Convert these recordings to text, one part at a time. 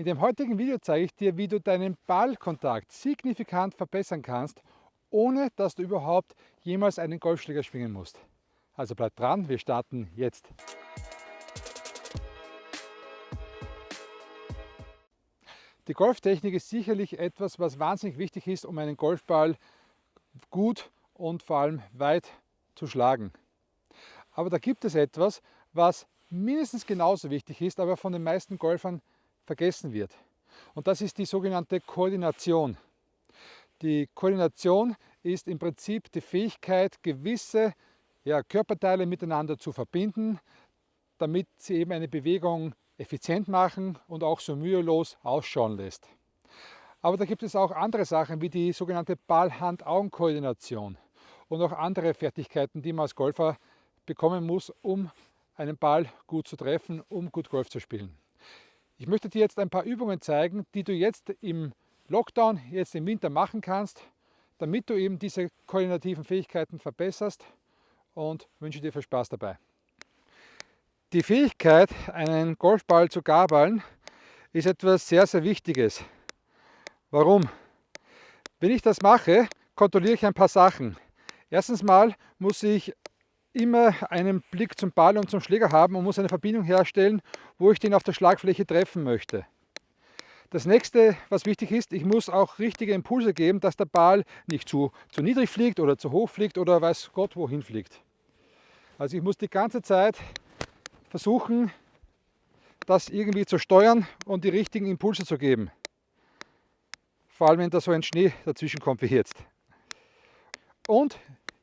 In dem heutigen Video zeige ich dir, wie du deinen Ballkontakt signifikant verbessern kannst, ohne dass du überhaupt jemals einen Golfschläger schwingen musst. Also bleib dran, wir starten jetzt. Die Golftechnik ist sicherlich etwas, was wahnsinnig wichtig ist, um einen Golfball gut und vor allem weit zu schlagen. Aber da gibt es etwas, was mindestens genauso wichtig ist, aber von den meisten Golfern vergessen wird. Und das ist die sogenannte Koordination. Die Koordination ist im Prinzip die Fähigkeit, gewisse ja, Körperteile miteinander zu verbinden, damit sie eben eine Bewegung effizient machen und auch so mühelos ausschauen lässt. Aber da gibt es auch andere Sachen wie die sogenannte Ball-Hand-Augen-Koordination und auch andere Fertigkeiten, die man als Golfer bekommen muss, um einen Ball gut zu treffen, um gut Golf zu spielen. Ich möchte dir jetzt ein paar Übungen zeigen, die du jetzt im Lockdown, jetzt im Winter machen kannst, damit du eben diese koordinativen Fähigkeiten verbesserst und wünsche dir viel Spaß dabei. Die Fähigkeit, einen Golfball zu gabeln, ist etwas sehr, sehr Wichtiges. Warum? Wenn ich das mache, kontrolliere ich ein paar Sachen. Erstens mal muss ich immer einen Blick zum Ball und zum Schläger haben und muss eine Verbindung herstellen, wo ich den auf der Schlagfläche treffen möchte. Das nächste, was wichtig ist, ich muss auch richtige Impulse geben, dass der Ball nicht zu, zu niedrig fliegt oder zu hoch fliegt oder weiß Gott wohin fliegt. Also ich muss die ganze Zeit versuchen, das irgendwie zu steuern und die richtigen Impulse zu geben. Vor allem, wenn da so ein Schnee dazwischen kommt wie jetzt. Und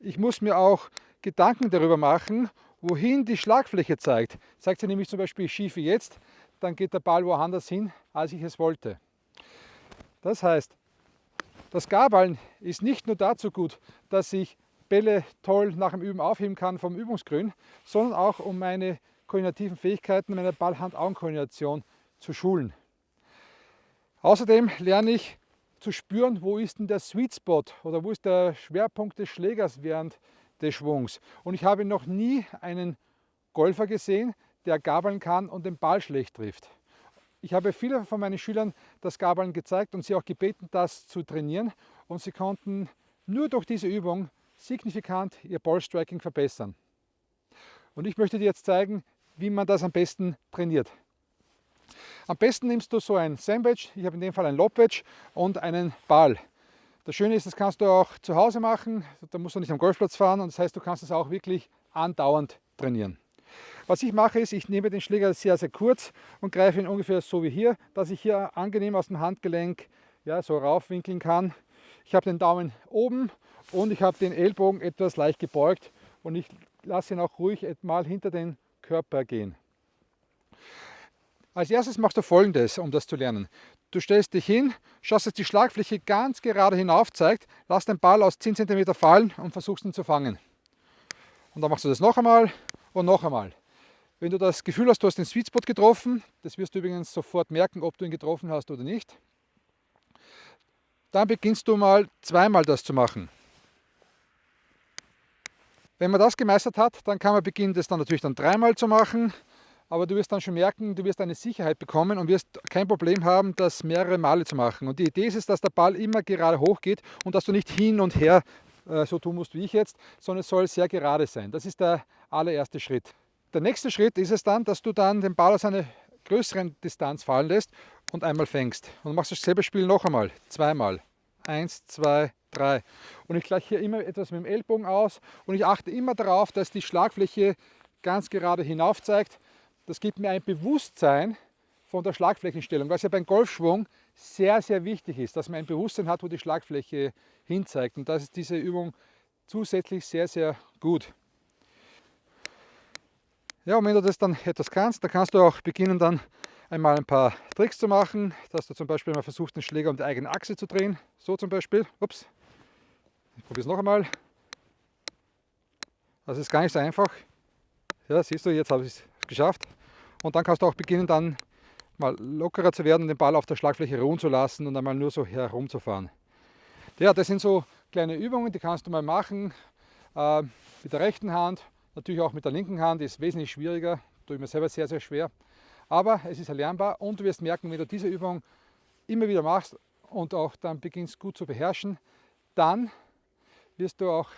ich muss mir auch Gedanken darüber machen, wohin die Schlagfläche zeigt. Zeigt sie nämlich zum Beispiel schief wie jetzt, dann geht der Ball woanders hin, als ich es wollte. Das heißt, das Garballen ist nicht nur dazu gut, dass ich Bälle toll nach dem Üben aufheben kann vom Übungsgrün, sondern auch um meine koordinativen Fähigkeiten, meine Ball-Hand-Augen-Koordination zu schulen. Außerdem lerne ich zu spüren, wo ist denn der Sweet Spot oder wo ist der Schwerpunkt des Schlägers während des Schwungs. Und ich habe noch nie einen Golfer gesehen, der gabeln kann und den Ball schlecht trifft. Ich habe viele von meinen Schülern das Gabeln gezeigt und sie auch gebeten, das zu trainieren. Und sie konnten nur durch diese Übung signifikant ihr Ballstriking verbessern. Und ich möchte dir jetzt zeigen, wie man das am besten trainiert. Am besten nimmst du so ein Sandwich, ich habe in dem Fall ein Lobwedge und einen Ball. Das Schöne ist, das kannst du auch zu Hause machen, da musst du nicht am Golfplatz fahren und das heißt, du kannst es auch wirklich andauernd trainieren. Was ich mache ist, ich nehme den Schläger sehr, sehr kurz und greife ihn ungefähr so wie hier, dass ich hier angenehm aus dem Handgelenk ja, so raufwinkeln kann. Ich habe den Daumen oben und ich habe den Ellbogen etwas leicht gebeugt und ich lasse ihn auch ruhig mal hinter den Körper gehen. Als erstes machst du folgendes, um das zu lernen. Du stellst dich hin, schaust, dass die Schlagfläche ganz gerade hinauf zeigt, lass den Ball aus 10 cm fallen und versuchst ihn zu fangen. Und dann machst du das noch einmal und noch einmal. Wenn du das Gefühl hast, du hast den Sweet Spot getroffen, das wirst du übrigens sofort merken, ob du ihn getroffen hast oder nicht, dann beginnst du mal zweimal das zu machen. Wenn man das gemeistert hat, dann kann man beginnen, das dann natürlich dann dreimal zu machen aber du wirst dann schon merken, du wirst eine Sicherheit bekommen und wirst kein Problem haben, das mehrere Male zu machen. Und die Idee ist es, dass der Ball immer gerade hoch geht und dass du nicht hin und her äh, so tun musst wie ich jetzt, sondern es soll sehr gerade sein. Das ist der allererste Schritt. Der nächste Schritt ist es dann, dass du dann den Ball aus einer größeren Distanz fallen lässt und einmal fängst. Und machst dasselbe Spiel noch einmal, zweimal. Eins, zwei, drei. Und ich gleiche hier immer etwas mit dem Ellbogen aus und ich achte immer darauf, dass die Schlagfläche ganz gerade hinauf zeigt das gibt mir ein Bewusstsein von der Schlagflächenstellung, was ja beim Golfschwung sehr, sehr wichtig ist, dass man ein Bewusstsein hat, wo die Schlagfläche hinzeigt. Und das ist diese Übung zusätzlich sehr, sehr gut. Ja, und wenn du das dann etwas kannst, dann kannst du auch beginnen, dann einmal ein paar Tricks zu machen, dass du zum Beispiel mal versuchst, den Schläger um die eigene Achse zu drehen. So zum Beispiel. Ups. Ich probiere es noch einmal. Das ist gar nicht so einfach. Ja, siehst du, jetzt habe ich es geschafft. Und dann kannst du auch beginnen, dann mal lockerer zu werden, den Ball auf der Schlagfläche ruhen zu lassen und einmal nur so herumzufahren. Ja, das sind so kleine Übungen, die kannst du mal machen äh, mit der rechten Hand, natürlich auch mit der linken Hand, ist wesentlich schwieriger, tue ich mir selber sehr, sehr schwer. Aber es ist erlernbar und du wirst merken, wenn du diese Übung immer wieder machst und auch dann beginnst gut zu beherrschen, dann wirst du auch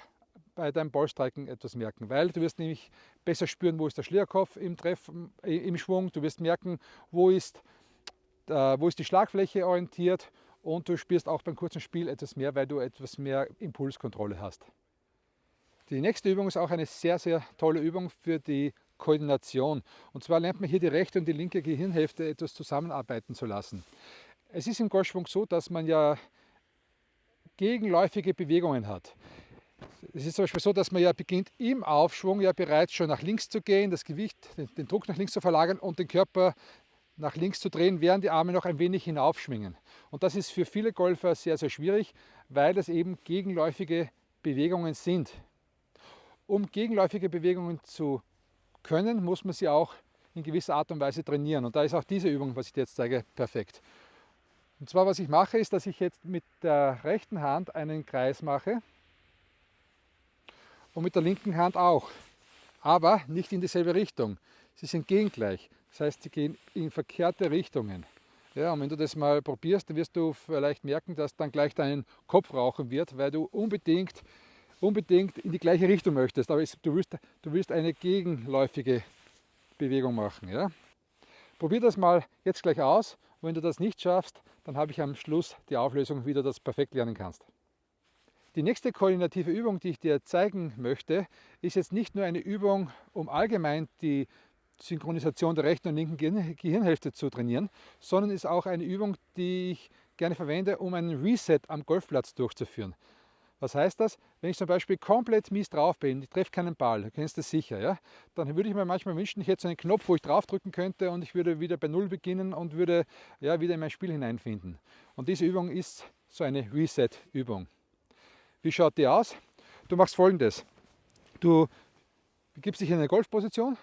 bei deinem Ballstreiken etwas merken, weil du wirst nämlich besser spüren, wo ist der Schlierkopf im, Treff, im Schwung, du wirst merken, wo ist, äh, wo ist die Schlagfläche orientiert und du spürst auch beim kurzen Spiel etwas mehr, weil du etwas mehr Impulskontrolle hast. Die nächste Übung ist auch eine sehr, sehr tolle Übung für die Koordination. Und zwar lernt man hier die rechte und die linke Gehirnhälfte etwas zusammenarbeiten zu lassen. Es ist im Golfschwung so, dass man ja gegenläufige Bewegungen hat. Es ist zum Beispiel so, dass man ja beginnt im Aufschwung ja bereits schon nach links zu gehen, das Gewicht, den, Druck nach links zu verlagern und den Körper nach links zu drehen, während die Arme noch ein wenig hinaufschwingen. Und das ist für viele Golfer sehr, sehr schwierig, weil das eben gegenläufige Bewegungen sind. Um gegenläufige Bewegungen zu können, muss man sie auch in gewisser Art und Weise trainieren. Und da ist auch diese Übung, was ich dir jetzt zeige, perfekt. Und zwar, was ich mache, ist, dass ich jetzt mit der rechten Hand einen Kreis mache und mit der linken Hand auch. Aber nicht in dieselbe Richtung. Sie sind gegengleich. Das heißt, sie gehen in verkehrte Richtungen. Ja, und wenn du das mal probierst, dann wirst du vielleicht merken, dass dann gleich dein Kopf rauchen wird, weil du unbedingt, unbedingt in die gleiche Richtung möchtest. Aber du willst, du willst eine gegenläufige Bewegung machen. Ja? Probier das mal jetzt gleich aus. Wenn du das nicht schaffst, dann habe ich am Schluss die Auflösung, wie du das perfekt lernen kannst. Die nächste koordinative Übung, die ich dir zeigen möchte, ist jetzt nicht nur eine Übung, um allgemein die Synchronisation der rechten und linken Gehirnhälfte zu trainieren, sondern ist auch eine Übung, die ich gerne verwende, um einen Reset am Golfplatz durchzuführen. Was heißt das? Wenn ich zum Beispiel komplett mies drauf bin, ich treffe keinen Ball, du kennst das sicher, ja? dann würde ich mir manchmal wünschen, ich hätte so einen Knopf, wo ich draufdrücken könnte und ich würde wieder bei Null beginnen und würde ja, wieder in mein Spiel hineinfinden. Und diese Übung ist so eine Reset-Übung. Wie schaut die aus? Du machst folgendes. Du gibst dich in eine Golfposition,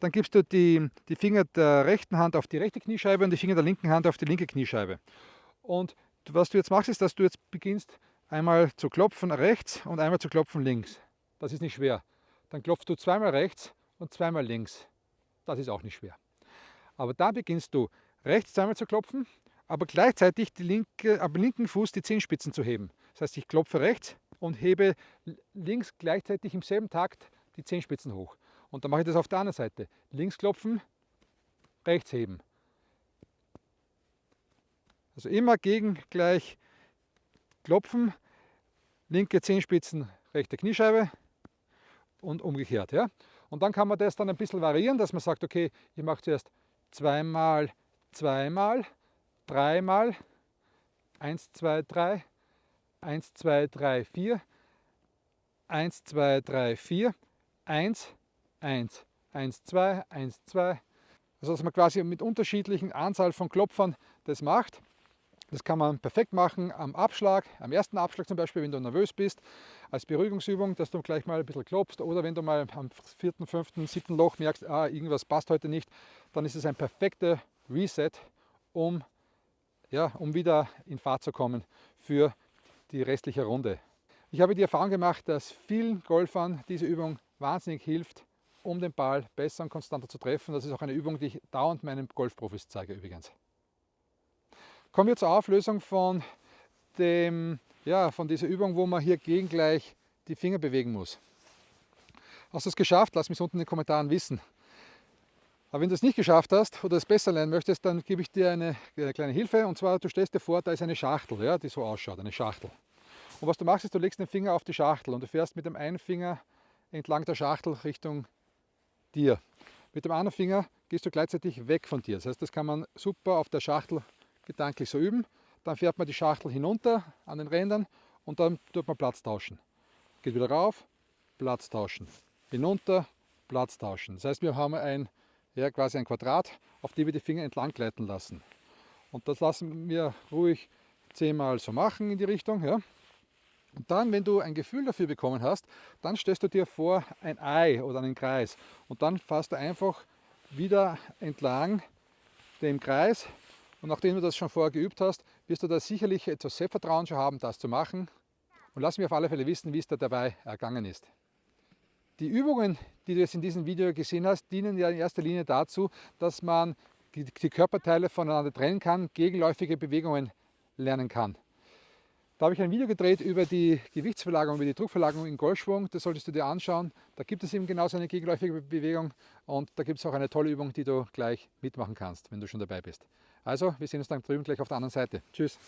dann gibst du die, die Finger der rechten Hand auf die rechte Kniescheibe und die Finger der linken Hand auf die linke Kniescheibe. Und was du jetzt machst, ist, dass du jetzt beginnst einmal zu klopfen rechts und einmal zu klopfen links. Das ist nicht schwer. Dann klopfst du zweimal rechts und zweimal links. Das ist auch nicht schwer. Aber dann beginnst du rechts zweimal zu klopfen, aber gleichzeitig die linke, am linken Fuß die Zehenspitzen zu heben. Das heißt, ich klopfe rechts und hebe links gleichzeitig im selben Takt die Zehenspitzen hoch. Und dann mache ich das auf der anderen Seite. Links klopfen, rechts heben. Also immer gegen gleich klopfen, linke Zehenspitzen, rechte Kniescheibe und umgekehrt. Ja? Und dann kann man das dann ein bisschen variieren, dass man sagt, okay, ich mache zuerst zweimal, zweimal, dreimal, eins, zwei, drei, 1, 2, 3, 4, 1, 2, 3, 4, 1, 1, 1, 2, 1, 2. Also dass man quasi mit unterschiedlichen Anzahl von Klopfern das macht. Das kann man perfekt machen am Abschlag, am ersten Abschlag zum Beispiel, wenn du nervös bist, als Beruhigungsübung, dass du gleich mal ein bisschen klopfst. Oder wenn du mal am vierten, fünften, siebten Loch merkst, ah, irgendwas passt heute nicht, dann ist es ein perfekter Reset, um, ja, um wieder in Fahrt zu kommen für die restliche Runde. Ich habe die Erfahrung gemacht, dass vielen Golfern diese Übung wahnsinnig hilft, um den Ball besser und konstanter zu treffen. Das ist auch eine Übung, die ich dauernd meinen Golfprofis zeige übrigens. Kommen wir zur Auflösung von, dem, ja, von dieser Übung, wo man hier gegen gleich die Finger bewegen muss. Hast du es geschafft? Lass mich unten in den Kommentaren wissen. Aber wenn du es nicht geschafft hast oder es besser lernen möchtest, dann gebe ich dir eine, eine, kleine Hilfe. Und zwar, du stellst dir vor, da ist eine Schachtel, ja, die so ausschaut, eine Schachtel. Und was du machst, ist, du legst den Finger auf die Schachtel und du fährst mit dem einen Finger entlang der Schachtel Richtung dir. Mit dem anderen Finger gehst du gleichzeitig weg von dir. Das heißt, das kann man super auf der Schachtel gedanklich so üben. Dann fährt man die Schachtel hinunter an den Rändern und dann tut man Platz tauschen. Geht wieder rauf, Platz tauschen. Hinunter, Platz tauschen. Das heißt, wir haben ein ja, quasi ein Quadrat, auf dem wir die Finger entlang gleiten lassen. Und das lassen wir ruhig zehnmal so machen in die Richtung. Ja. Und dann, wenn du ein Gefühl dafür bekommen hast, dann stellst du dir vor ein Ei oder einen Kreis. Und dann fährst du einfach wieder entlang dem Kreis. Und nachdem du das schon vorher geübt hast, wirst du da sicherlich etwas Selbstvertrauen schon haben, das zu machen. Und lass mich auf alle Fälle wissen, wie es dir dabei ergangen ist. Die Übungen, die du jetzt in diesem Video gesehen hast, dienen ja in erster Linie dazu, dass man die, die Körperteile voneinander trennen kann, gegenläufige Bewegungen lernen kann. Da habe ich ein Video gedreht über die Gewichtsverlagerung, über die Druckverlagerung in Golfschwung. Das solltest du dir anschauen. Da gibt es eben genauso eine gegenläufige Bewegung und da gibt es auch eine tolle Übung, die du gleich mitmachen kannst, wenn du schon dabei bist. Also, wir sehen uns dann drüben gleich auf der anderen Seite. Tschüss!